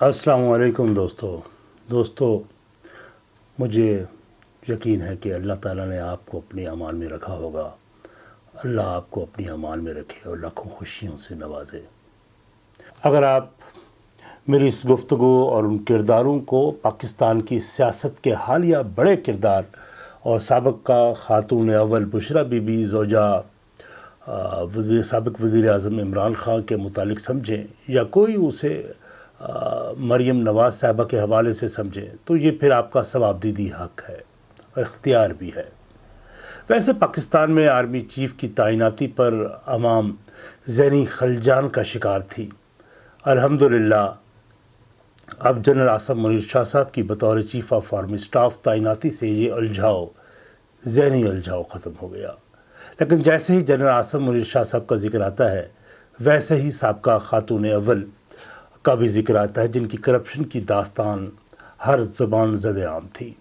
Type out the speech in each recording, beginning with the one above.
السلام علیکم دوستو۔ دوستو، مجھے یقین ہے کہ اللہ تعالیٰ نے آپ کو اپنی امان میں رکھا ہوگا۔ اللہ آپ کو اپنی امان میں رکھے اور لاکھوں خوشیوں سے نوازے۔ اگر آپ میری اس گفتگو اور ان کرداروں کو پاکستان کی سیاست کے حالیہ بڑے کردار اور سابق کا خاتون اول بشرا بی بی زوجہ وزیر، سابق وزیر اعظم عمران خان کے متعلق سمجھیں یا کوئی اسے مریم نواز صاحبہ کے حوالے سے سمجھیں تو یہ پھر آپ کا ثواب دیدی حق ہے اور اختیار بھی ہے۔ ویسے پاکستان میں آرمی چیف کی تعیناتی پر عوام ذہنی خلجان کا شکار تھی۔ الحمدللہ، اب جنرل آصم منیر شاہ صاحب کی بطور چیف آف آرمی سٹاف تعیناتی سے یہ الجھاؤ ذہنی الجھاؤ ختم ہو گیا۔ لیکن جیسے ہی جنرل آصم منیر شاہ صاحب کا ذکر آتا ہے، ویسے ہی سابقہ خاتون اول کا بھی ذکر آتا ہے جن کی کرپشن کی داستان ہر زبان زد عام تھی۔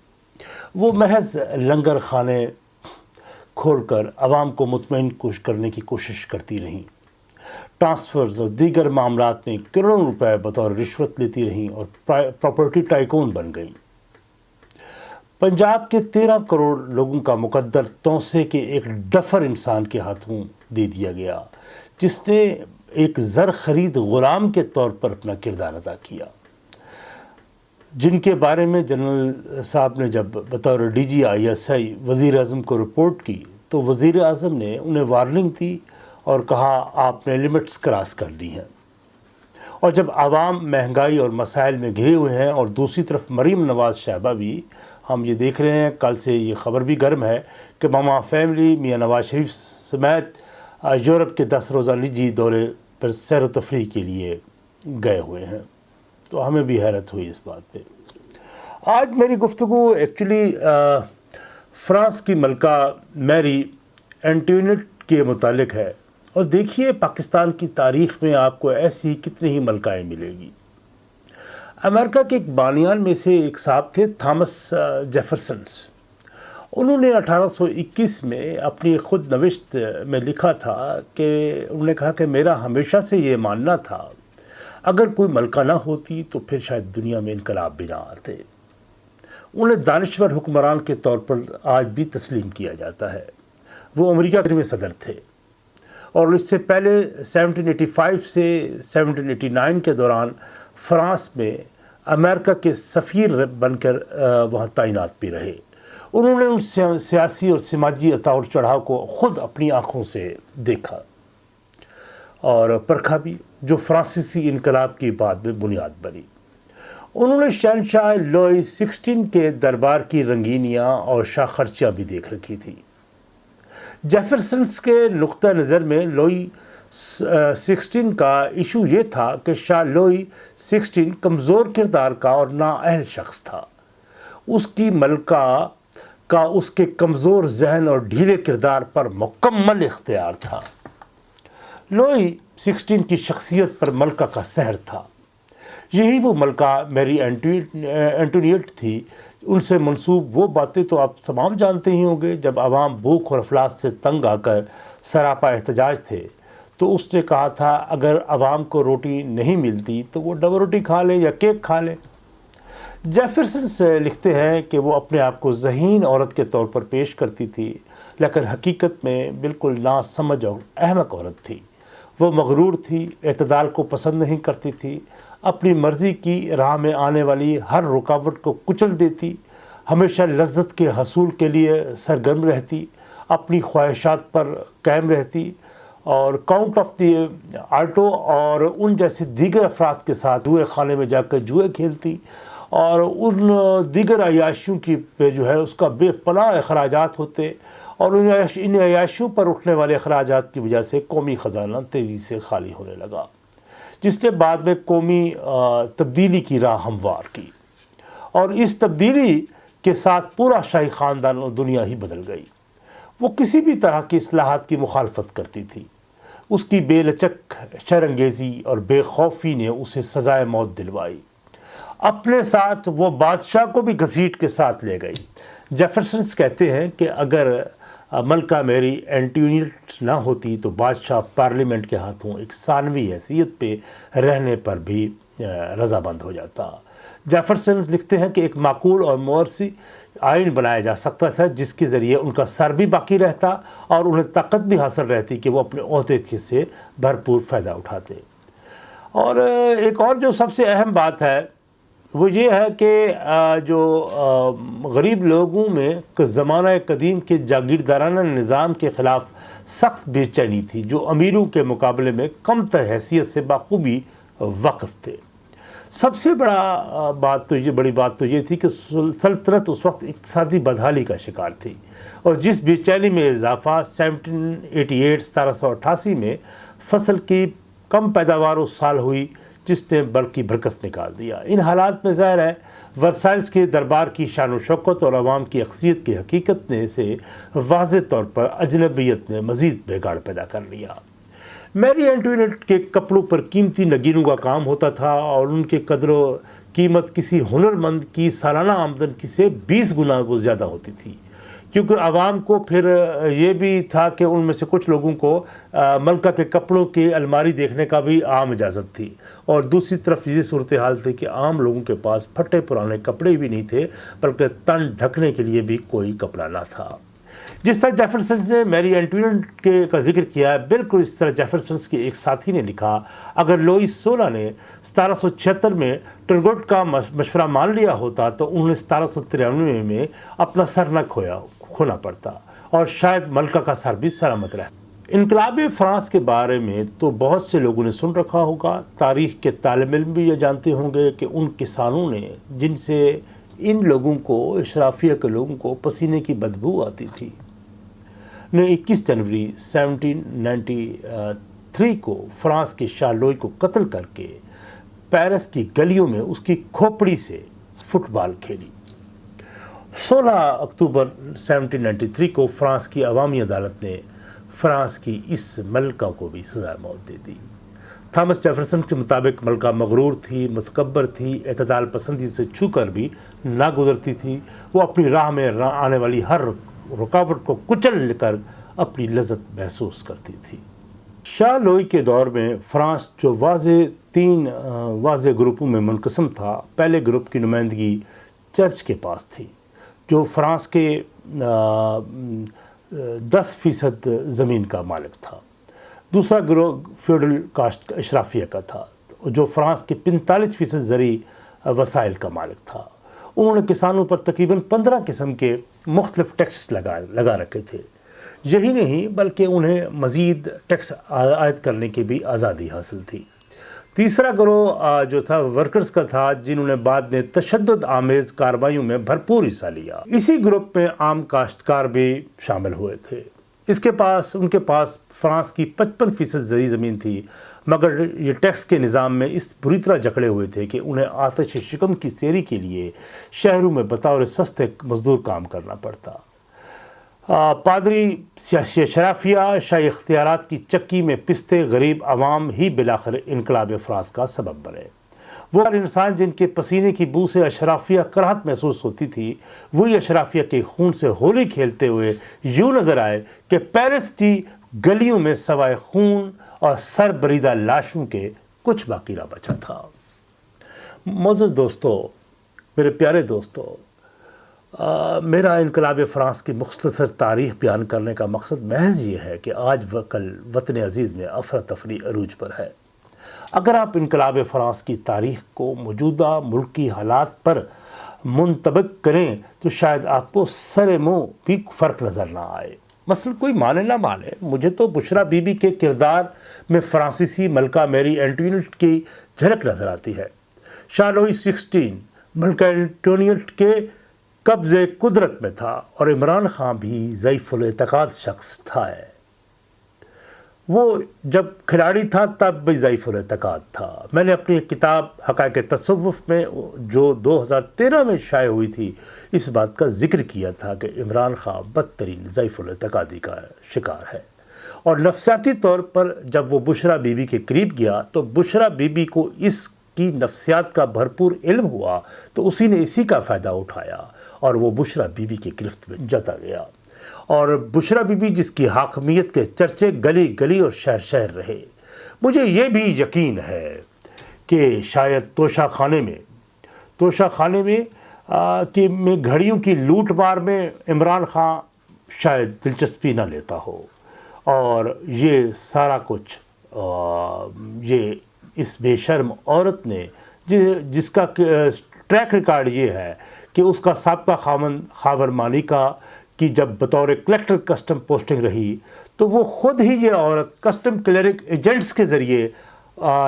وہ محض لنگر خانے کھول کر عوام کو مطمئن کوش کرنے کی کوشش کرتی رہیں۔ ٹرانسفرز اور دیگر معاملات میں کروڑوں روپے بطور رشوت لیتی رہیں اور پراپرٹی ٹائکون بن گئیں۔ پنجاب کے تیرہ کروڑ لوگوں کا مقدر توسے کے ایک ڈفر انسان کے ہاتھوں دے دیا گیا، جس نے ایک زر خرید غلام کے طور پر اپنا کردار ادا کیا۔ جن کے بارے میں جنرل صاحب نے جب بطور D G I S I وزیر اعظم کو رپورٹ کی تو وزیر اعظم نے انہیں وارننگ دی اور کہا، آپ نے لمٹس کراس کر لی ہیں۔ اور جب عوام مہنگائی اور مسائل میں گھرے ہوئے ہیں اور دوسری طرف مریم نواز شہبہ بھی ہم یہ دیکھ رہے ہیں، کل سے یہ خبر بھی گرم ہے کہ ماما فیملی، میاں نواز شریف سمیت یورپ کے دس روزہ نجی دورے پر سیر و تفریح کے لیے گئے ہوئے ہیں۔ تو ہمیں بھی حیرت ہوئی اس بات پہ۔ آج میری گفتگو ایکچولی فرانس کی ملکہ میری اینٹیونٹ کے متعلق ہے۔ اور دیکھیے پاکستان کی تاریخ میں آپ کو ایسی کتنی ہی ملکائیں ملے گی۔ امریکہ کے ایک بانیان میں سے ایک صاحب تھے، تھامس جیفرسنس انہوں نے اٹھارہ سو اکیس میں اپنی خود نوشت میں لکھا تھا کہ انہوں نے کہا کہ میرا ہمیشہ سے یہ ماننا تھا، اگر کوئی ملکہ نہ ہوتی تو پھر شاید دنیا میں انقلاب بھی نہ آتے۔ انہیں دانشور حکمران کے طور پر آج بھی تسلیم کیا جاتا ہے۔ وہ امریکہ میں صدر تھے۔ اور اس سے پہلے سیونٹین ایٹی فائیو سے سیونٹین ایٹی نائن کے دوران فرانس میں امریکہ کے سفیر بن کر وہاں تعینات بھی رہے۔ انہوں نے ان سیاسی اور سماجی اتاور چڑھاؤ کو خود اپنی آنکھوں سے دیکھا اور پرکھا بھی، جو فرانسیسی انقلاب کی بعد میں بنیاد بنی۔ انہوں نے شہنشاہ لوئی سکسٹین کے دربار کی رنگینیاں اور شاہ خرچیاں بھی دیکھ رکھی تھی۔ جیفرسنس کے نقطہ نظر میں لوئی سکسٹین کا ایشو یہ تھا کہ شاہ لوئی سکسٹین کمزور کردار کا اور نااہل شخص تھا۔ اس کی ملکہ کا اس کے کمزور ذہن اور ڈھیلے کردار پر مکمل اختیار تھا۔ لوئی سکسٹین کی شخصیت پر ملکہ کا سحر تھا۔ یہی وہ ملکہ میری اینٹونیٹ تھی۔ ان سے منسوب وہ باتیں تو آپ تمام جانتے ہی ہوں گے۔ جب عوام بھوک اور افلاس سے تنگ آ کر سراپا احتجاج تھے، تو اس نے کہا تھا، اگر عوام کو روٹی نہیں ملتی تو وہ ڈبل روٹی کھا لے یا کیک کھا لے۔ جیفرسن سے لکھتے ہیں کہ وہ اپنے آپ کو ذہین عورت کے طور پر پیش کرتی تھی، لیکن حقیقت میں بالکل نا سمجھ اور احمق عورت تھی۔ وہ مغرور تھی، اعتدال کو پسند نہیں کرتی تھی، اپنی مرضی کی راہ میں آنے والی ہر رکاوٹ کو کچل دیتی، ہمیشہ لذت کے حصول کے لیے سرگرم رہتی، اپنی خواہشات پر قائم رہتی اور کاؤنٹ آف دی آرٹو اور ان جیسے دیگر افراد کے ساتھ جوئے خانے میں جا کر جوئے کھیلتی۔ اور ان دیگر عیاشیوں کی پہ جو ہے اس کا بے پناہ اخراجات ہوتے اور ان عیاشیوں پر اٹھنے والے اخراجات کی وجہ سے قومی خزانہ تیزی سے خالی ہونے لگا، جس نے بعد میں قومی تبدیلی کی راہ ہموار کی اور اس تبدیلی کے ساتھ پورا شاہی خاندان اور دنیا ہی بدل گئی۔ وہ کسی بھی طرح کی اصلاحات کی مخالفت کرتی تھی۔ اس کی بے لچک، شرنگیزی اور بے خوفی نے اسے سزائے موت دلوائی۔ اپنے ساتھ وہ بادشاہ کو بھی گھسیٹ کے ساتھ لے گئی۔ جیفرسنس کہتے ہیں کہ اگر ملکہ میری اینٹیونٹ نہ ہوتی تو بادشاہ پارلیمنٹ کے ہاتھوں ایک ثانوی حیثیت پہ رہنے پر بھی رضامند ہو جاتا۔ جیفرسن لکھتے ہیں کہ ایک معقول اور مورسی آئین بنایا جا سکتا تھا جس کے ذریعے ان کا سر بھی باقی رہتا اور انہیں طاقت بھی حاصل رہتی کہ وہ اپنے عہدے سے بھرپور فائدہ اٹھاتے۔ اور ایک اور جو سب سے اہم بات ہے وہ یہ ہے کہ جو غریب لوگوں میں زمانہ قدیم کے جاگیردارانہ نظام کے خلاف سخت بے چینی تھی، جو امیروں کے مقابلے میں کم تر حیثیت سے بخوبی وقف تھے۔ سب سے بڑا بات تو یہ، بڑی بات تو یہ تھی کہ سلطنت اس وقت اقتصادی بدحالی کا شکار تھی۔ اور جس بے چینی میں اضافہ سیونٹین ایٹی ایٹ ستارہ سو اٹھاسی میں فصل کی کم پیداوار اس سال ہوئی۔ جس نے بلکہ برکس نکال دیا۔ ان حالات میں ظاہر ہے، ورسائلز کے دربار کی شان و شوکت اور عوام کی اکثریت کی حقیقت نے سے واضح طور پر اجنبیت نے مزید بگاڑ پیدا کر لیا۔ میری اینٹوینٹ کے کپڑوں پر قیمتی نگینوں کا کام ہوتا تھا اور ان کے قدر و قیمت کسی ہنرمند کی سالانہ آمدن کی سے بیس گنا وہ زیادہ ہوتی تھی۔ کیونکہ عوام کو پھر یہ بھی تھا کہ ان میں سے کچھ لوگوں کو ملکہ کے کپڑوں کی الماری دیکھنے کا بھی عام اجازت تھی۔ اور دوسری طرف یہ صورتحال تھی کہ عام لوگوں کے پاس پھٹے پرانے کپڑے بھی نہیں تھے، بلکہ تن ڈھکنے کے لیے بھی کوئی کپڑا نہ تھا۔ جس طرح جیفرسنس نے میری اینٹوینٹ کے کا ذکر کیا ہے، بالکل اس طرح جیفرسنس کے ایک ساتھی نے لکھا، اگر لوئس سولہ نے ستارہ سو چھہتر میں ٹرگوٹ کا مشورہ مان لیا ہوتا تو انہوں نے ستارہ سو ترانوے میں اپنا سر نہ کھویا۔ کھونا پڑتا اور شاید ملکہ کا سر بھی سلامت رہتا۔ انقلاب فرانس کے بارے میں تو بہت سے لوگوں نے سن رکھا ہوگا۔ تاریخ کے طالب علم بھی یہ جانتے ہوں گے کہ ان کسانوں نے جن سے ان لوگوں کو، اشرافیہ کے لوگوں کو پسینے کی بدبو آتی تھی، نے اکیس جنوری سیونٹین نائنٹی تھری کو فرانس کے شاہ لوئی کو قتل کر کے پیرس کی گلیوں میں اس کی کھوپڑی سے فٹ بال کھیلی۔ سولہ اکتوبر سیونٹین نائنٹی تھری کو فرانس کی عوامی عدالت نے فرانس کی اس ملکہ کو بھی سزائے موت دے دی۔ تھامس جیفرسن کے مطابق ملکہ مغرور تھی، متکبر تھی، اعتدال پسندی سے چھو کر بھی نہ گزرتی تھی۔ وہ اپنی راہ میں آنے والی ہر رکاوٹ کو کچل کر اپنی لذت محسوس کرتی تھی۔ شاہ لوئی کے دور میں فرانس جو واضح تین واضح گروپوں میں منقسم تھا، پہلے گروپ کی نمائندگی چرچ کے پاس تھی۔ جو فرانس کے دس فیصد زمین کا مالک تھا۔ دوسرا گروہ فیوڈل کاسٹ اشرافیہ کا تھا، جو فرانس کے پنتالیس فیصد زرعی وسائل کا مالک تھا۔ انہوں نے کسانوں پر تقریباً پندرہ قسم کے مختلف ٹیکس لگا لگا رکھے تھے۔ یہی نہیں بلکہ انہیں مزید ٹیکس عائد کرنے کی بھی آزادی حاصل تھی۔ تیسرا گروہ جو تھا ورکرز کا تھا، جنہوں نے بعد میں تشدد آمیز کاروائیوں میں بھرپور حصہ لیا۔ اسی گروپ میں عام کاشتکار بھی شامل ہوئے تھے۔ اس کے پاس، ان کے پاس فرانس کی پچپن فیصد زرعی زمین تھی، مگر یہ ٹیکس کے نظام میں اس بری طرح جکڑے ہوئے تھے کہ انہیں آتش شکم کی سیری کے لیے شہروں میں بطور سستے مزدور کام کرنا پڑتا۔ پادری سیاسی شرافیہ شاہی اختیارات کی چکی میں پستے غریب عوام ہی بلاخر انقلاب فرانس کا سبب بنے۔ وہ انسان جن کے پسینے کی بو سے اشرافیہ کرہت محسوس ہوتی تھی، وہی اشرافیہ کے خون سے ہولی کھیلتے ہوئے یوں نظر آئے کہ پیرس کی گلیوں میں سوائے خون اور سر بریدہ لاشوں کے کچھ باقی نہ بچا تھا۔ معزز دوستو، میرے پیارے دوستو میرا انقلاب فرانس کی مختصر تاریخ بیان کرنے کا مقصد محض یہ ہے کہ آج و کل وطن عزیز میں افرتفری عروج پر ہے۔ اگر آپ انقلاب فرانس کی تاریخ کو موجودہ ملکی حالات پر منطبق کریں، تو شاید آپ کو سر منہ بھی فرق نظر نہ آئے۔ مثلا کوئی مانے نہ مانے، مجھے تو بشرا بی بی کے کردار میں فرانسیسی ملکہ میری اینٹوینٹ کی جھلک نظر آتی ہے۔ شالوئی سکسٹین، ملکہ اینٹونیٹ کے قبض قدرت میں تھا اور عمران خان بھی ضعیف الاعتقاد شخص تھا ہے۔ وہ جب کھلاڑی تھا تب بھی ضعیف الاعتقاد تھا۔ میں نے اپنی کتاب حقائق تصوف میں جو دو ہزار تیرہ میں شائع ہوئی تھی، اس بات کا ذکر کیا تھا کہ عمران خان بدترین ضعیف الاعتقادی کا شکار ہے۔ اور نفسیاتی طور پر جب وہ بشرا بی بی کے قریب گیا تو بشرا بی بی کو اس کی نفسیات کا بھرپور علم ہوا تو اسی نے اسی کا فائدہ اٹھایا۔ اور وہ بشرا بی بی کی گرفت میں جاتا گیا۔ اور بشرا بی بی جس کی حاکمیت کے چرچے گلی گلی اور شہر شہر رہے۔ مجھے یہ بھی یقین ہے کہ شاید توشہ خانے میں، توشہ خانے میں کہ میں گھڑیوں کی لوٹ مار میں عمران خان شاید دلچسپی نہ لیتا ہو۔ اور یہ سارا کچھ یہ اس بے شرم عورت نے، جس کا ٹریک ریکارڈ یہ ہے کہ اس کا سابقہ خامن خاور مالکہ کی جب بطور کلیکٹر کسٹم پوسٹنگ رہی، تو وہ خود ہی یہ عورت کسٹم کلیرک ایجنٹس کے ذریعے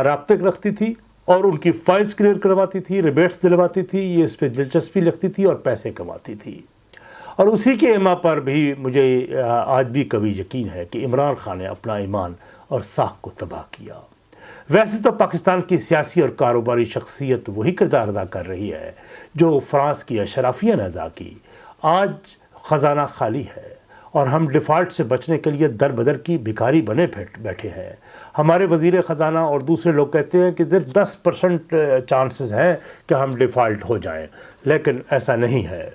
رابطے رکھتی تھی اور ان کی فائلز کلیئر کرواتی تھی، ریبیٹس دلواتی تھی، یہ اس پہ دلچسپی لگتی تھی اور پیسے کماتی تھی۔ اور اسی کے اما پر بھی مجھے آج بھی کبھی یقین ہے کہ عمران خان نے اپنا ایمان اور ساکھ کو تباہ کیا۔ ویسے تو پاکستان کی سیاسی اور کاروباری شخصیت وہی کردار ادا کر رہی ہے جو فرانس کی اشرافیہ نے ادا کی۔ آج خزانہ خالی ہے اور ہم ڈیفالٹ سے بچنے کے لیے در بدر کی بھکاری بنے بیٹھے ہیں۔ ہمارے وزیر خزانہ اور دوسرے لوگ کہتے ہیں کہ صرف دس پرسنٹ چانسز ہیں کہ ہم ڈیفالٹ ہو جائیں۔ لیکن ایسا نہیں ہے۔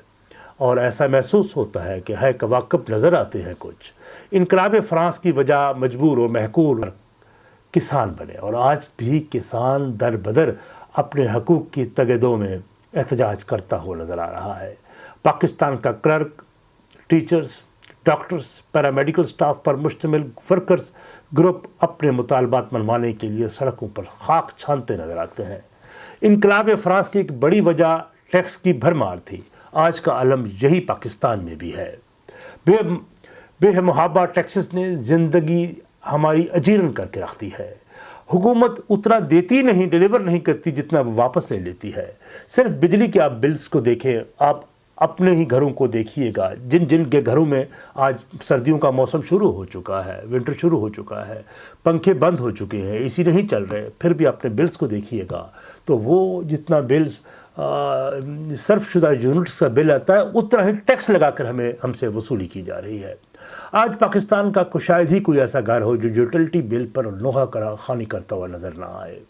اور ایسا محسوس ہوتا ہے کہ ہے کواقب نظر آتے ہیں کچھ۔ انقلاب فرانس کی وجہ مجبور و محکور۔ کسان بنے اور آج بھی کسان در بدر اپنے حقوق کی تگدوں میں احتجاج کرتا ہوا نظر آ رہا ہے۔ پاکستان کا clerk, teachers, doctors, paramedical staff پر مشتمل ورکرز گروپ اپنے مطالبات منوانے کے لیے سڑکوں پر خاک چھانتے نظر آتے ہیں۔ انقلاب فرانس کی ایک بڑی وجہ ٹیکس کی بھرمار تھی۔ آج کا علم یہی پاکستان میں بھی ہے۔ بے بے محابہ ٹیکسز نے زندگی ہماری اجیرن کر کے رکھتی ہے۔ حکومت اتنا دیتی نہیں ڈیلیور نہیں کرتی جتنا واپس لے لیتی ہے۔ صرف بجلی کے آپ بلز کو دیکھیں، آپ اپنے ہی گھروں کو دیکھیے گا۔ جن جن کے گھروں میں آج سردیوں کا موسم شروع ہو چکا ہے، ونٹر شروع ہو چکا ہے، پنکھے بند ہو چکے ہیں اسی نہیں چل رہے، پھر بھی اپنے بلز کو دیکھیے گا۔ تو وہ جتنا بلز صرف شدہ یونٹس کا بل آتا ہے، اتنا ہی ٹیکس لگا کر ہمیں، ہم سے وصولی کی جا رہی ہے۔ آج پاکستان کا شاید ہی کوئی ایسا گھر ہو جو یوٹلٹی بل پر لوہا کرا خانی کرتا ہوا نظر نہ آئے۔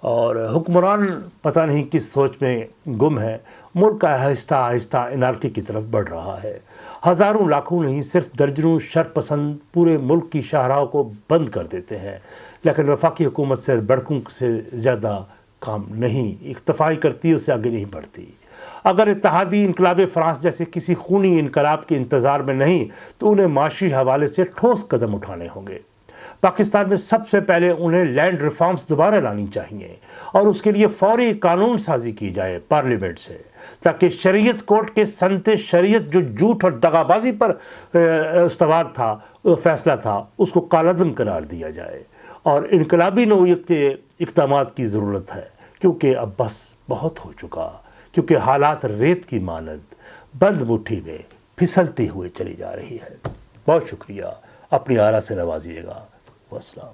اور حکمران پتہ نہیں کس سوچ میں گم ہے ملک کا آہستہ آہستہ انارکی کی طرف بڑھ رہا ہے۔ ہزاروں لاکھوں نہیں، صرف درجنوں شر پسند پورے ملک کی شاہراہوں کو بند کر دیتے ہیں۔ لیکن وفاقی حکومت سے بڑکوں سے زیادہ کام نہیں، اکتفائی کرتی، اس سے آگے نہیں بڑھتی۔ اگر اتحادی انقلاب فرانس جیسے کسی خونی انقلاب کے انتظار میں نہیں، تو انہیں معاشی حوالے سے ٹھوس قدم اٹھانے ہوں گے۔ پاکستان میں سب سے پہلے انہیں لینڈ ریفارمز دوبارہ لانی چاہیے اور اس کے لیے فوری قانون سازی کی جائے پارلیمنٹ سے، تاکہ شریعت کورٹ کے سنت شریعت جو جھوٹ اور دغابازی پر استوار تھا، فیصلہ تھا، اس کو کالعدم قرار دیا جائے۔ اور انقلابی نوعیت کے اقدامات کی ضرورت ہے، کیونکہ اب بس بہت ہو چکا۔ کیونکہ حالات ریت کی مانند بند مٹھی میں پھسلتے ہوئے چلی جا رہی ہے۔ بہت شکریہ۔ اپنی آرا سے نوازیے گا۔ والسلام